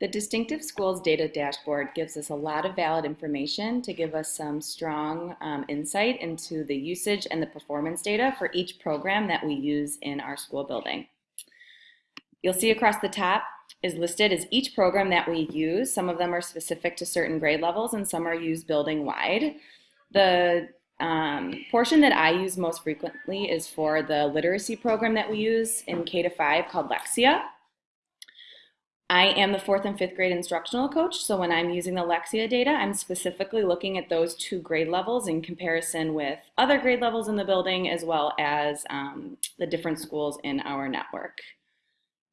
The Distinctive Schools Data Dashboard gives us a lot of valid information to give us some strong um, insight into the usage and the performance data for each program that we use in our school building. You'll see across the top is listed as each program that we use. Some of them are specific to certain grade levels and some are used building wide. The um, portion that I use most frequently is for the literacy program that we use in K to 5 called Lexia. I am the fourth and fifth grade instructional coach, so when I'm using the Lexia data, I'm specifically looking at those two grade levels in comparison with other grade levels in the building as well as um, the different schools in our network.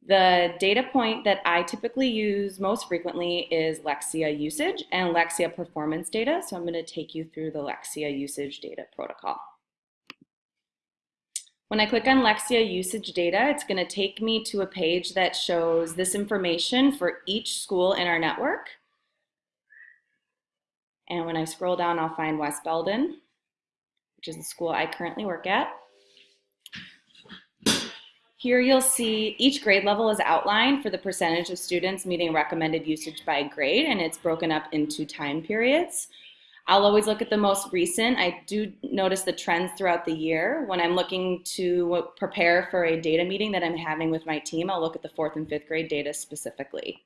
The data point that I typically use most frequently is Lexia usage and Lexia performance data, so I'm going to take you through the Lexia usage data protocol. When I click on Lexia usage data, it's going to take me to a page that shows this information for each school in our network. And when I scroll down, I'll find West Belden, which is the school I currently work at. Here you'll see each grade level is outlined for the percentage of students meeting recommended usage by grade, and it's broken up into time periods. I'll always look at the most recent. I do notice the trends throughout the year. When I'm looking to prepare for a data meeting that I'm having with my team, I'll look at the fourth and fifth grade data specifically.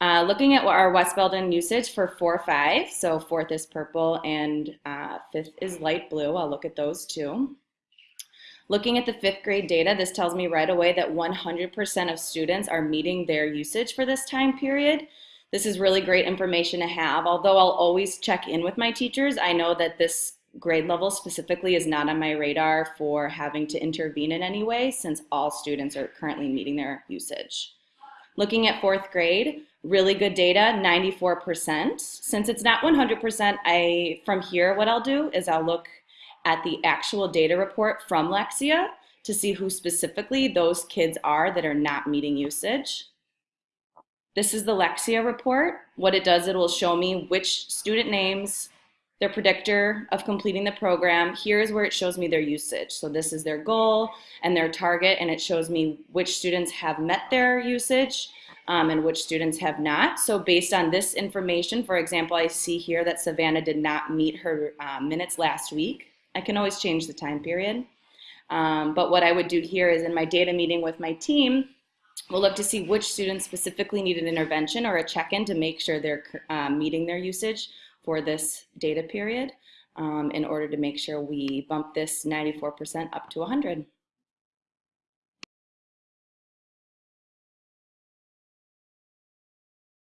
Uh, looking at our West Belden usage for 4-5, so fourth is purple and uh, fifth is light blue. I'll look at those too. Looking at the fifth grade data, this tells me right away that 100% of students are meeting their usage for this time period. This is really great information to have. Although I'll always check in with my teachers, I know that this grade level specifically is not on my radar for having to intervene in any way since all students are currently meeting their usage. Looking at fourth grade, really good data, 94%. Since it's not 100%, I from here what I'll do is I'll look at the actual data report from Lexia to see who specifically those kids are that are not meeting usage. This is the Lexia report. What it does, it will show me which student names, their predictor of completing the program. Here's where it shows me their usage. So this is their goal and their target, and it shows me which students have met their usage um, and which students have not. So based on this information, for example, I see here that Savannah did not meet her uh, minutes last week. I can always change the time period. Um, but what I would do here is in my data meeting with my team, We'll look to see which students specifically need an intervention or a check-in to make sure they're um, meeting their usage for this data period um, in order to make sure we bump this 94% up to 100.